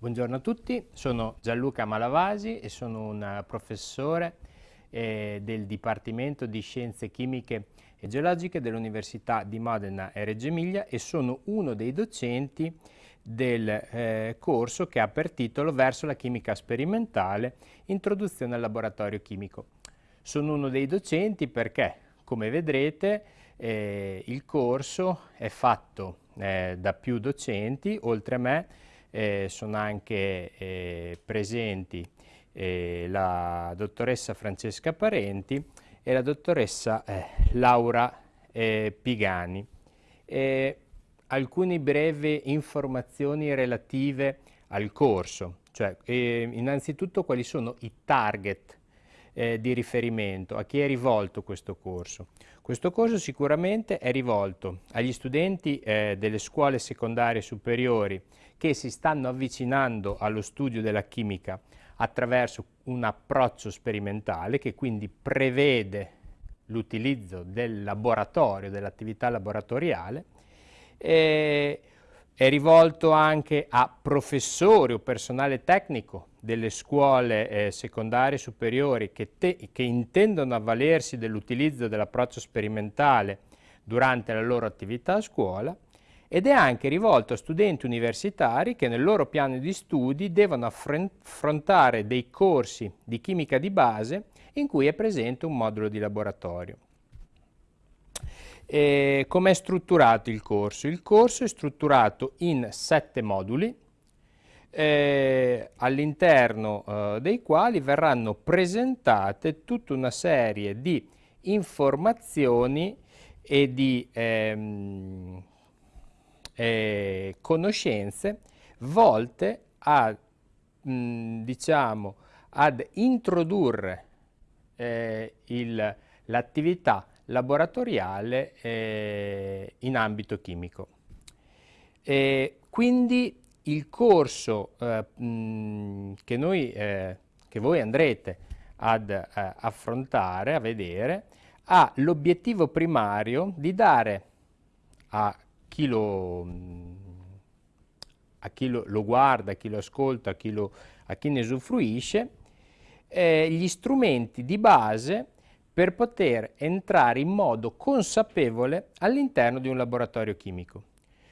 Buongiorno a tutti, sono Gianluca Malavasi e sono un professore eh, del Dipartimento di Scienze Chimiche e Geologiche dell'Università di Modena e Reggio Emilia e sono uno dei docenti del eh, corso che ha per titolo Verso la chimica sperimentale, introduzione al laboratorio chimico. Sono uno dei docenti perché, come vedrete, eh, il corso è fatto eh, da più docenti, oltre a me eh, sono anche eh, presenti eh, la dottoressa Francesca Parenti e la dottoressa eh, Laura eh, Pigani. alcune brevi informazioni relative al corso, cioè innanzitutto quali sono i target eh, di riferimento, a chi è rivolto questo corso. Questo corso sicuramente è rivolto agli studenti eh, delle scuole secondarie superiori che si stanno avvicinando allo studio della chimica attraverso un approccio sperimentale che quindi prevede l'utilizzo del laboratorio, dell'attività laboratoriale, eh, è rivolto anche a professori o personale tecnico delle scuole eh, secondarie superiori che, che intendono avvalersi dell'utilizzo dell'approccio sperimentale durante la loro attività a scuola ed è anche rivolto a studenti universitari che nel loro piano di studi devono affrontare dei corsi di chimica di base in cui è presente un modulo di laboratorio. Come è strutturato il corso? Il corso è strutturato in sette moduli, eh, all'interno eh, dei quali verranno presentate tutta una serie di informazioni e di ehm, eh, conoscenze volte a, mh, diciamo, ad introdurre eh, l'attività laboratoriale eh, in ambito chimico. E quindi il corso eh, che, noi, eh, che, voi andrete ad eh, affrontare, a vedere, ha l'obiettivo primario di dare a chi lo, a chi lo, lo guarda, a chi lo ascolta, a chi, lo, a chi ne usufruisce, eh, gli strumenti di base per poter entrare in modo consapevole all'interno di un laboratorio chimico.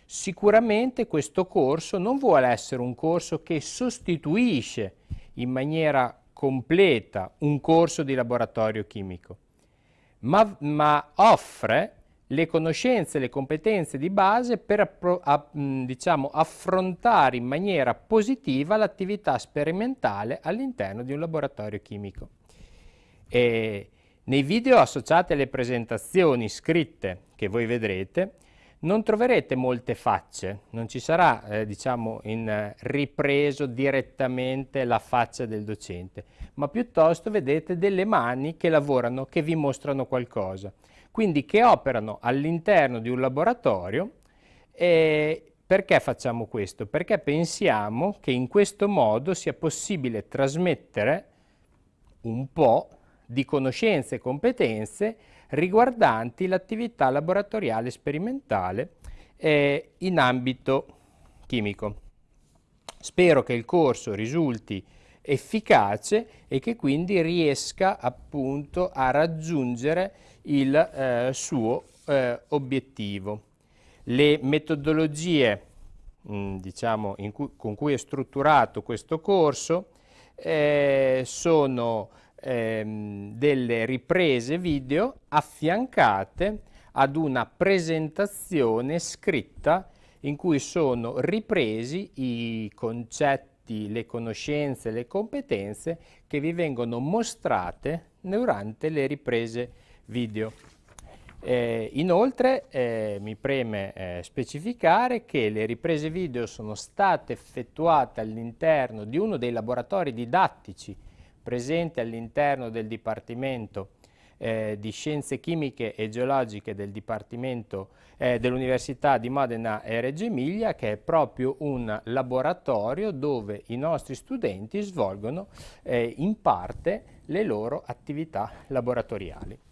Sicuramente questo corso non vuole essere un corso che sostituisce in maniera completa un corso di laboratorio chimico, ma, ma offre le conoscenze e le competenze di base per a, diciamo, affrontare in maniera positiva l'attività sperimentale all'interno di un laboratorio chimico. E nei video associati alle presentazioni scritte che voi vedrete non troverete molte facce, non ci sarà eh, diciamo in eh, ripreso direttamente la faccia del docente, ma piuttosto vedete delle mani che lavorano, che vi mostrano qualcosa, quindi che operano all'interno di un laboratorio e perché facciamo questo? Perché pensiamo che in questo modo sia possibile trasmettere un po' di conoscenze e competenze riguardanti l'attività laboratoriale sperimentale eh, in ambito chimico. Spero che il corso risulti efficace e che quindi riesca appunto a raggiungere il eh, suo eh, obiettivo. Le metodologie mh, diciamo, cui, con cui è strutturato questo corso eh, sono ehm, delle riprese video affiancate ad una presentazione scritta in cui sono ripresi i concetti, le conoscenze, le competenze che vi vengono mostrate durante le riprese video. Eh, inoltre eh, mi preme eh, specificare che le riprese video sono state effettuate all'interno di uno dei laboratori didattici presente all'interno del Dipartimento eh, di Scienze Chimiche e Geologiche del Dipartimento eh, dell'Università di Modena e Reggio Emilia, che è proprio un laboratorio dove i nostri studenti svolgono eh, in parte le loro attività laboratoriali.